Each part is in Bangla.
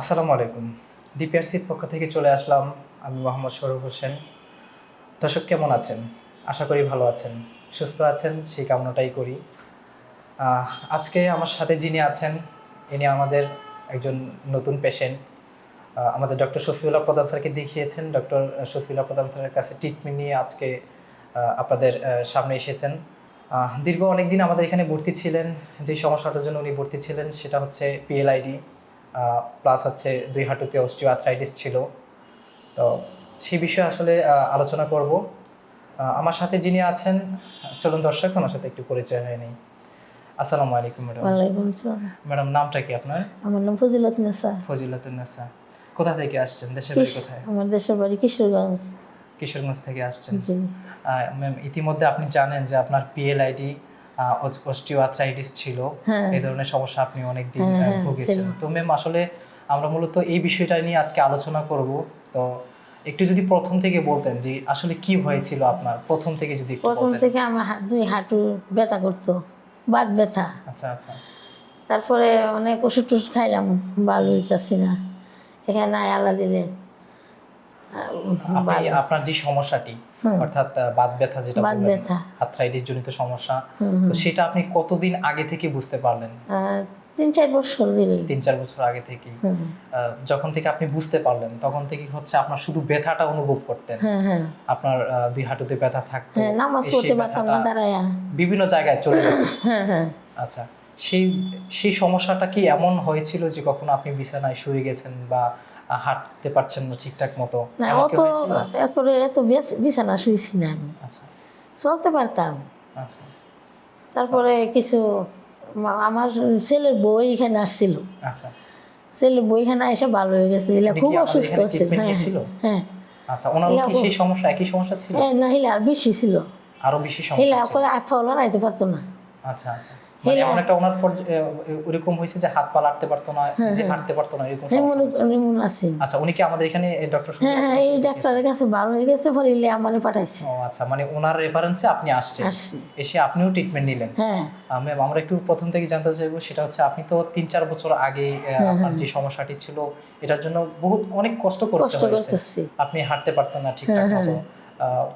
আসসালামু আলাইকুম। ডিপিআরসির পক্ষ থেকে চলে আসলাম আমি মোহাম্মদ সরুফ হোসেন। দর্শক, কেমন আছেন? আশা করি ভালো আছেন। সুস্থ আছেন, সেই কামনাটাই করি। আজকে আমার সাথে যিনি আছেন, ইনি আমাদের একজন নতুন পেশেন্ট আমাদের ডক্টর শফিউল্লাহ প্রধান স্যারকে দেখিয়েছেন। ডক্টর শফিউল্লাহ প্রধান স্যারের কাছে ট্রিটমেন্ট নিয়ে আজকে আপনাদের সামনে এসেছেন। দীর্ঘ অনেক দিন আমাদের এখানে ভর্তি ছিলেন। যে সমস্যাটার জন্য উনি ভর্তি ছিলেন, সেটা হচ্ছে পিএলআইডি প্লাস হচ্ছে দুই হাঁটুতে অস্টিও আর্থ্রাইটিস ছিল। তো সেই বিষয়ে আসলে আলোচনা করব। আমার সাথে যিনি আছেন চলুন দর্শক ওনার সাথে একটু পরিচয় হয়ে নেই। আসসালামু আলাইকুম ম্যাডাম। ওয়ালাইকুম আসসালাম। ম্যাডাম নামটা কি আপনার? আমার নাম ফজিলত নেসা। ফজিলাতুন্নেসা কোথা থেকে আসছেন? দেশের বাড়ি কোথায়? আমার দেশের বাড়ি কিশোরগঞ্জ। কিশোরগঞ্জ থেকে আসছেন। জি। ম্যাম ইতিমধ্যে আপনি জানেন যে আপনার পিএলআইডি অস্টিও আর্থ্রাইটিস ছিল। হ্যাঁ। এই ধরনের সমস্যা আপনি অনেক দিন হ্যাঁ, হ্যাঁ, ভুগেছেন। তো ম্যাম আসলে আমরা মূলত এই বিষয়টা নিয়ে আজকে আলোচনা করব। তো একটু যদি প্রথম থেকে বলতেন যে আসলে কি হয়েছিল আপনার? প্রথম থেকে যদি প্রথম থেকে আমার দুই হাঁটু ব্যথা করতো বাত ব্যথা। আচ্ছা আচ্ছা। তারপরে অনেক ওষুধ টষুধ খাইলাম ভালো হইতাছি না। এখানে আলা দিলে। আপনার যে সমস্যাটি অর্থাৎ বাত ব্যথা যেটা বাত ব্যথা। আর্থ্রাইটিস জনিত সমস্যা তো সেটা আপনি কতদিন আগে থেকে বুঝতে পারলেন? তিন চার বছর তিন চার বছর আগে থেকেই। যখন থেকে আপনি বুঝতে পারলেন তখন থেকে হচ্ছে আপনার শুধু ব্যথাটা অনুভব করতেন। আপনার দুই হাঁটুতে ব্যথা থাকতো নামাজ পড়তে সেই পারতাম না দাঁড়ায়া। বিভিন্ন জায়গায় চলে যেত। হ্যাঁ হ্যাঁ। আচ্ছা সেই সেই সমস্যাটা কি এমন হয়েছিল যে কখনো আপনি বিছানায় শুয়ে গেছেন বা হাঁটতে পারছেন না ঠিকঠাক মতো। না অত হয়েছিল? এত বিছানা শুয়েছি না আমি। আচ্ছা। চলতে পারতাম। আচ্ছা। তারপরে কিছু আমার ছেলের বই এখানে আসছিল। আচ্ছা। ছেলের বই এখানে এসে ভালো হয়ে গেছে। এলা খুব অসুস্থ এখানে ছিল হ্যাঁ হ্যাঁ। আচ্ছা ওনার কি সেই সমস্যা একই সমস্যা ছিল? হ্যাঁ না হিলে আর বেশি ছিল। আরও বেশি সমস্যা করে পারতো না। আচ্ছা আচ্ছা। মানে এমন একটা ওনার পর ওরকম হয়েছে যে হাত পা লাড়তে পারতো না যে হাঁটতে পারতো না এরকম হ্যাঁ সমস্যা মনে হয়েছে। মনে আছে। আচ্ছা উনি কি আমাদের এখানে ডক্টর হ্যাঁ হ্যাঁ এই ডাক্তারের কাছে ভালো হয়ে গেছে পরে ইলে আমারে পাঠাইছে। ও আচ্ছা মানে ওনার রেফারেন্সে আপনি আসছেন। এসে আপনিও ট্রিটমেন্ট নিলেন। হ্যাঁ। ম্যাম আমরা একটু প্রথম থেকে জানতে চাইব সেটা হচ্ছে আপনি তো তিন চার বছর আগে আপনার যে সমস্যাটি ছিল এটার জন্য বহুত অনেক কষ্ট করতে হয়েছে। আপনি হাঁটতে পারতেন না ঠিকঠাক মতো।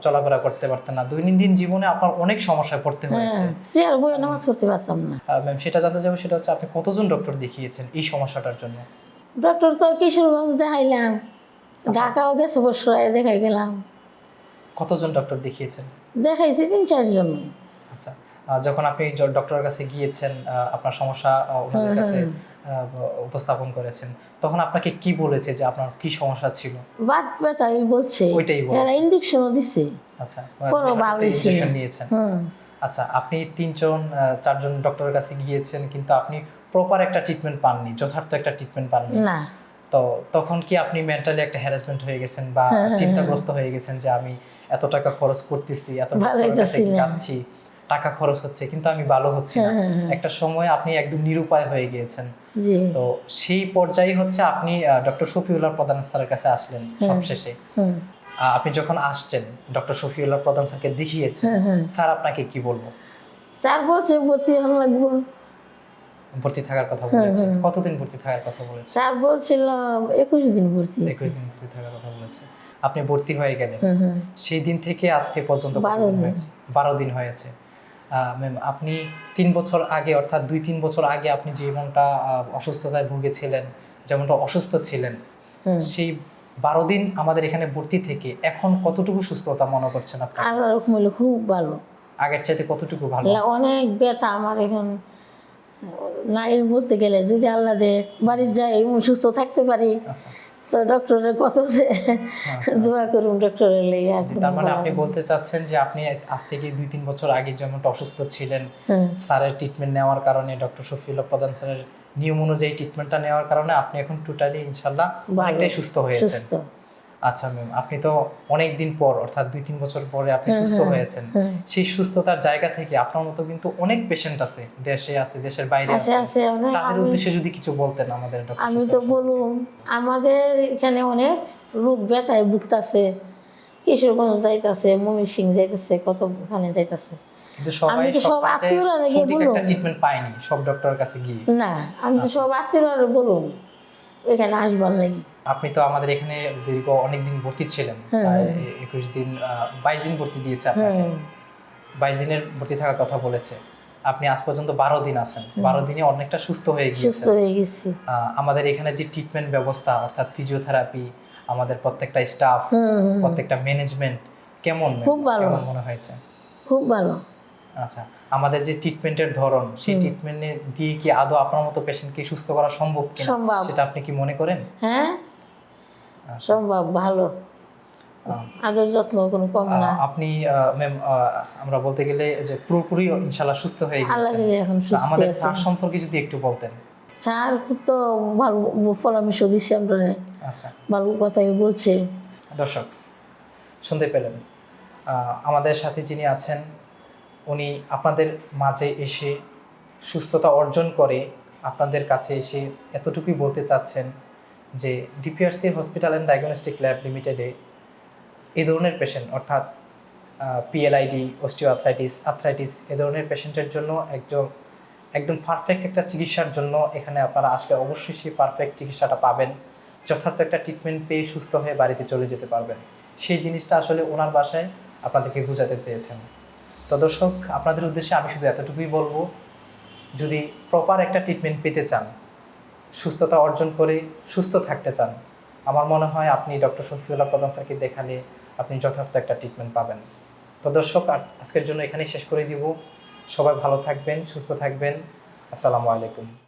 চলাফেরা করতে পারতেন না। দৈনন্দিন জীবনে আপনার অনেক সমস্যায় পড়তে হয়েছে। হ্যাঁ চেয়ার বই নামাজ পড়তে পারতাম না। ম্যাম সেটা জানতে চাইব সেটা হচ্ছে আপনি কতজন ডক্টর দেখিয়েছেন এই সমস্যাটার জন্য? ডক্টর তো কিশোরগঞ্জ দেখাইলাম। ঢাকাও গেছে বসরায় দেখাই গেলাম। কতজন ডক্টর দেখিয়েছেন? দেখাইছি তিন চারজন। আচ্ছা। যখন আপনি ডক্টরের কাছে গিয়েছেন আপনার সমস্যা ওনাদের কাছে উপস্থাপন করেছেন তখন আপনাকে কি বলেছে যে আপনার কি সমস্যা ছিল? বাদ ব্যথা এই বলছে। ওইটাই বলেছে। এরা ইঞ্জেকশনও দিছে। আচ্ছা পরও ভালো। নিয়েছেন। আচ্ছা আপনি তিনজন চারজন ডক্টরের কাছে গিয়েছেন কিন্তু আপনি প্রপার একটা ট্রিটমেন্ট পাননি যথার্থ একটা ট্রিটমেন্ট পাননি। না। তো তখন কি আপনি মেন্টালি একটা হ্যারাসমেন্ট হয়ে গেছেন বা হ্যাঁ, চিন্তাগ্রস্ত হয়ে। গেছেন যে আমি এত টাকা খরচ করতেছি এত না। যাচ্ছি? টাকা খরচ হচ্ছে কিন্তু আমি ভালো হচ্ছি না। হ্যাঁ, হ্যাঁ, একটা সময় আপনি একদম নিরুপায় হয়ে গিয়েছেন। তো সেই পর্যায়ে হচ্ছে আপনি ডক্টর শফিউল্লাহ প্রধান স্যারের কাছে আসলেন সবশেষে। আপনি যখন আসছেন ডক্টর শফিউল্লাহ প্রধান স্যারকে দেখিয়েছেন হ্যাঁ হ্যাঁ। স্যার আপনাকে কি বলব? স্যার বলছে ভর্তি হওয়া লাগবো। ভর্তি থাকার কথা বলেছে? কতদিন ভর্তি থাকার কথা বলেছে? স্যার বলছিল একুশ দিন ভর্তি একুশ দিন ভর্তি থাকার কথা বলেছে। আপনি ভর্তি হয়ে গেলেন। সেই দিন থেকে আজকে পর্যন্ত বারো কতদিন দিন। হয়েছে? বারো দিন হয়েছে। ম্যাম আপনি তিন বছর আগে অর্থাৎ দুই তিন বছর আগে আপনি যেমনটা আহ, অসুস্থতায় ভুগেছিলেন যেমনটা অসুস্থ ছিলেন সেই বারো দিন আমাদের এখানে ভর্তি থেকে এখন কতটুকু সুস্থতা মনে করছেন আপনি? আল্লাহ রকম হইলে খুব ভালো। আগের চাইতে কতটুকু ভালো? অনেক ব্যথা আমার এখন। নাই বলতে গেলে যদি আল্লাহ দে বাড়ির যাই সুস্থ থাকতে পারি। আচ্ছা। তো ডক্টরের কত যে দোয়া করুন ডক্টরের লেগে আর তার মানে আপনি বলতে চাচ্ছেন যে আপনি আজ থেকে দুই তিন বছর আগে যেমন অসুস্থ ছিলেন স্যারের ট্রিটমেন্ট নেওয়ার কারণে ডক্টর শফিউল্লাহ প্রধান স্যারের নিয়ম অনুযায়ী ট্রিটমেন্টটা নেওয়ার কারণে আপনি এখন টোটালি ইনশাল্লাহ অনেকটাই সুস্থ হয়েছেন। সুস্থ। আচ্ছা ম্যাম আপনি তো অনেক দিন পর অর্থাৎ দুই তিন বছর পরে আপনি সুস্থ হয়েছেন। সেই সুস্থতার জায়গা থেকে আপনার মতো কিন্তু অনেক পেশেন্ট আছে দেশে আছে দেশের বাইরে আছে আছে। আছে তাদের উদ্দেশ্যে যদি কিছু বলতেন আমাদের আমি তো বলুন আমাদের এখানে অনেক রোগ ব্যথায় ভুগতাছে কিশোরগঞ্জ যাইতাছে ময়মনসিং সিং যাইতাছে। কত ওখানে যাইতাছে আমি তো সব আত্মীয়রা নাকি সঠিক বলুন। একটা ট্রিটমেন্ট পায়নি সব ডক্টরের কাছে গিয়ে। না আমি তো সব আত্মীয়রা বলুন এখানে আসবার লাগি। আপনি তো আমাদের এখানে দীর্ঘ অনেক দিন ভর্তি ছিলেন। একুশ দিন বাইশ দিন ভর্তি দিয়েছে আপনাকে। বাইশ দিনের ভর্তি থাকার কথা বলেছে। আপনি আজ পর্যন্ত বারো দিন আছেন। বারো দিনে অনেকটা সুস্থ হয়ে সুস্থ হয়ে গেছি। আমাদের এখানে যে ট্রিটমেন্ট ব্যবস্থা অর্থাৎ ফিজিওথেরাপি আমাদের প্রত্যেকটা স্টাফ প্রত্যেকটা ম্যানেজমেন্ট কেমন খুব ভালো। মনে হয়েছে? খুব ভালো। আচ্ছা আমাদের যে ট্রিটমেন্টের ধরন সেই। ট্রিটমেন্টে দিয়ে কি আদৌ আপনার মতো পেশেন্টকে সুস্থ করা সম্ভব কিনা সম্ভব। সেটা আপনি কি মনে করেন? হ্যাঁ। সম্ভব ভালো। আদর যত্ন কোনো কম না। আপনি ম্যাম আমরা বলতে গেলে যে পুরোপুরি ইনশাল্লাহ সুস্থ হয়ে গেছেন এখন সুস্থ আমাদের স্যার সম্পর্কে যদি একটু বলতেন। স্যার তো ভালো পরামর্শ দিচ্ছে আমরা আচ্ছা। ভালো কথাই বলছে। দর্শক শুনতে পেলেন। আমাদের সাথে যিনি আছেন উনি আপনাদের মাঝে এসে সুস্থতা অর্জন করে আপনাদের কাছে এসে এতটুকুই বলতে চাচ্ছেন। যে DPRC hospital and diagnostic lab লিমিটেডে এই ধরনের পেশেন্ট অর্থাৎ পিএলআইডি অস্টিও আর্থ্রাইটিস আর্থ্রাইটিস এ ধরনের পেশেন্টের জন্য একজন একদম পারফেক্ট একটা চিকিৎসার জন্য এখানে আপনারা আসলে অবশ্যই সেই পারফেক্ট চিকিৎসাটা পাবেন। যথার্থ একটা ট্রিটমেন্ট পেয়ে সুস্থ হয়ে বাড়িতে চলে যেতে পারবেন। সেই জিনিসটা আসলে ওনার বাসায় আপনাদেরকে বোঝাতে চেয়েছেন। তো দর্শক, আপনাদের উদ্দেশ্যে আমি শুধু এতটুকুই বলব, যদি প্রপার একটা ট্রিটমেন্ট পেতে চান সুস্থতা অর্জন করে সুস্থ থাকতে চান। আমার মনে হয় আপনি ডক্টর শফিউল্লাহ প্রধান স্যারকে দেখালে আপনি যথার্থ একটা ট্রিটমেন্ট পাবেন। তো দর্শক আজকের জন্য এখানেই শেষ করে দিব। সবাই ভালো থাকবেন, সুস্থ থাকবেন। আসসালামু আলাইকুম।